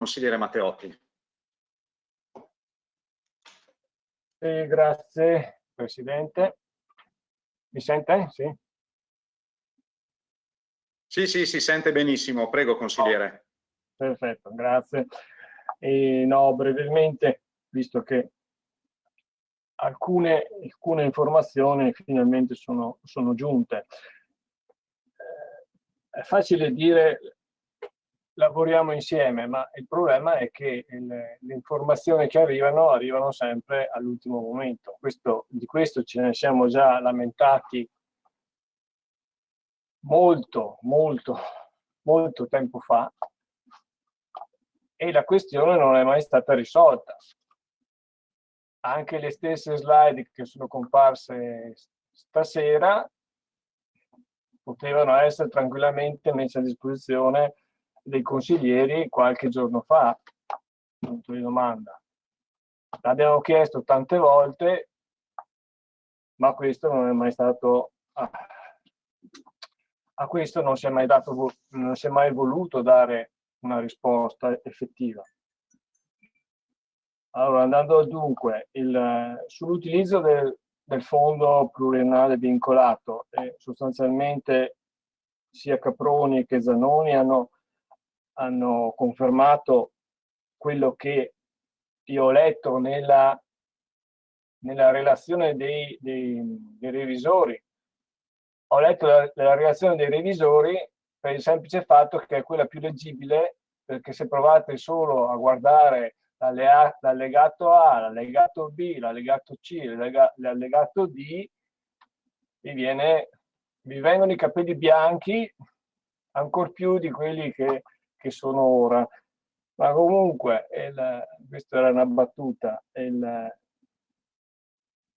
Consigliere Matteotti. Eh, grazie Presidente. Mi sente? Sì. Sì, sì, si sente benissimo. Prego, consigliere. Oh, perfetto, grazie. E, no, brevemente, visto che alcune, alcune informazioni finalmente sono, sono giunte. Eh, è facile dire lavoriamo insieme, ma il problema è che le, le informazioni che arrivano arrivano sempre all'ultimo momento. Questo, di questo ce ne siamo già lamentati molto, molto, molto tempo fa e la questione non è mai stata risolta. Anche le stesse slide che sono comparse stasera potevano essere tranquillamente messe a disposizione dei consiglieri qualche giorno fa, punto di domanda. L'abbiamo chiesto tante volte, ma questo non è mai stato, a questo non si è mai, dato, non si è mai voluto dare una risposta effettiva. Allora, andando dunque, sull'utilizzo del, del, fondo pluriennale vincolato, eh, sostanzialmente sia Caproni che Zanoni hanno hanno confermato quello che io ho letto nella, nella relazione dei, dei, dei, revisori. Ho letto la, la relazione dei revisori per il semplice fatto che è quella più leggibile, perché se provate solo a guardare l'allegato A, l'allegato B, l'allegato C, l'allegato D, vi, viene, vi vengono i capelli bianchi ancora più di quelli che che sono ora. Ma comunque, il, questa era una battuta, il,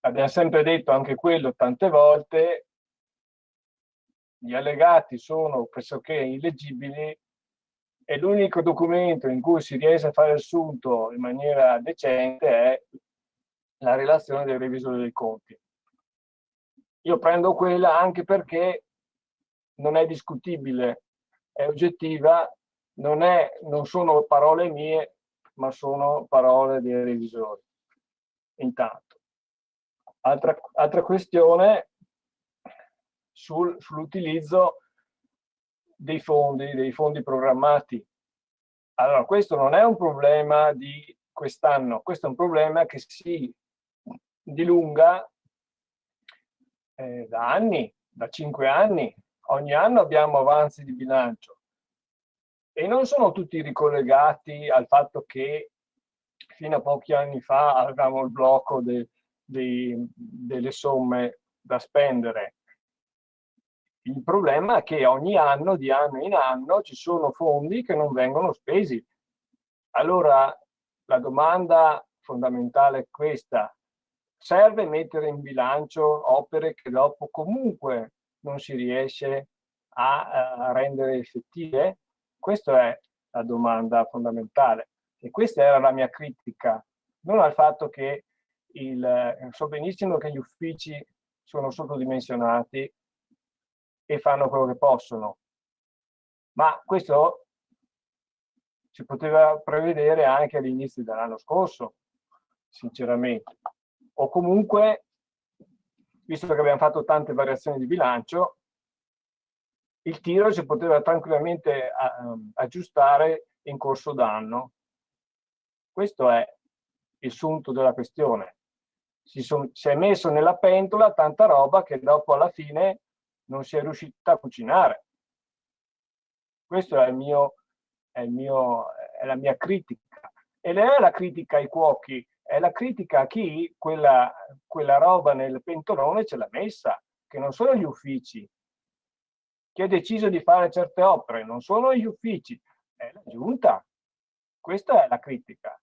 abbiamo sempre detto anche quello tante volte, gli allegati sono pressoché illeggibili e l'unico documento in cui si riesce a fare il sunto in maniera decente è la relazione del revisore dei conti. Io prendo quella anche perché non è discutibile, è oggettiva non, è, non sono parole mie, ma sono parole dei revisori. Intanto. Altra, altra questione sul, sull'utilizzo dei fondi, dei fondi programmati. Allora, questo non è un problema di quest'anno, questo è un problema che si dilunga eh, da anni, da cinque anni. Ogni anno abbiamo avanzi di bilancio e non sono tutti ricollegati al fatto che fino a pochi anni fa avevamo il blocco de, de, delle somme da spendere. Il problema è che ogni anno, di anno in anno, ci sono fondi che non vengono spesi. Allora la domanda fondamentale è questa. Serve mettere in bilancio opere che dopo comunque non si riesce a, a rendere effettive? Questa è la domanda fondamentale. E questa era la mia critica, non al fatto che il, so benissimo che gli uffici sono sottodimensionati e fanno quello che possono, ma questo si poteva prevedere anche all'inizio dell'anno scorso, sinceramente. O comunque, visto che abbiamo fatto tante variazioni di bilancio, il tiro si poteva tranquillamente uh, aggiustare in corso d'anno. Questo è il sunto della questione. Si, son, si, è messo nella pentola tanta roba che dopo alla fine non si è riuscita a cucinare. Questa è, è, è la mia critica. E non è la critica ai cuochi, è la critica a chi quella, quella roba nel pentolone ce l'ha messa, che non sono gli uffici, chi ha deciso di fare certe opere non sono gli uffici, è la giunta. Questa è la critica,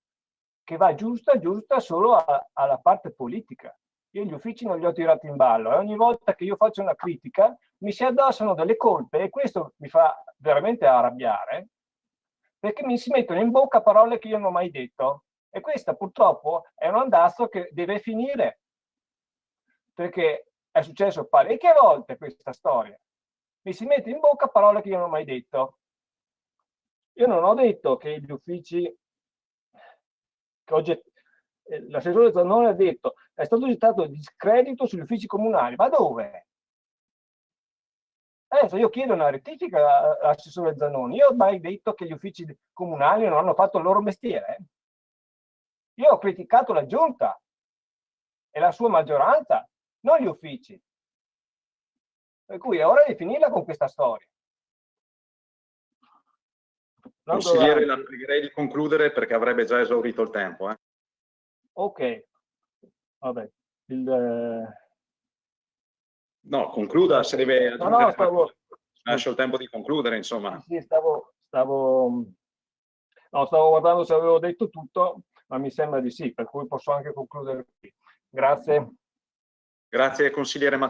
che va giusta, giusta solo a, alla parte politica. Io gli uffici non li ho tirati in ballo e ogni volta che io faccio una critica mi si addossano delle colpe e questo mi fa veramente arrabbiare perché mi si mettono in bocca parole che io non ho mai detto e questa purtroppo è un andazzo che deve finire perché è successo parecchie volte questa storia mi si mette in bocca parole che io non ho mai detto. Io non ho detto che gli uffici, che oggi eh, l'assessore Zannone ha detto è stato gettato discredito sugli uffici comunali, ma dove? Adesso io chiedo una rettifica all'assessore Zanoni. Io ho mai detto che gli uffici comunali non hanno fatto il loro mestiere? Io ho criticato la giunta e la sua maggioranza, non gli uffici. Per cui è ora di finirla con questa storia. Consigliere, la pregherei di concludere perché avrebbe già esaurito il tempo. Eh. Ok, vabbè. Il, eh, No, concluda se deve no, no, stavo... lascio il tempo di concludere, insomma. Sì, stavo, stavo... No, stavo guardando se avevo detto tutto, ma mi sembra di sì, per cui posso anche concludere qui. Grazie. Grazie consigliere Matteo.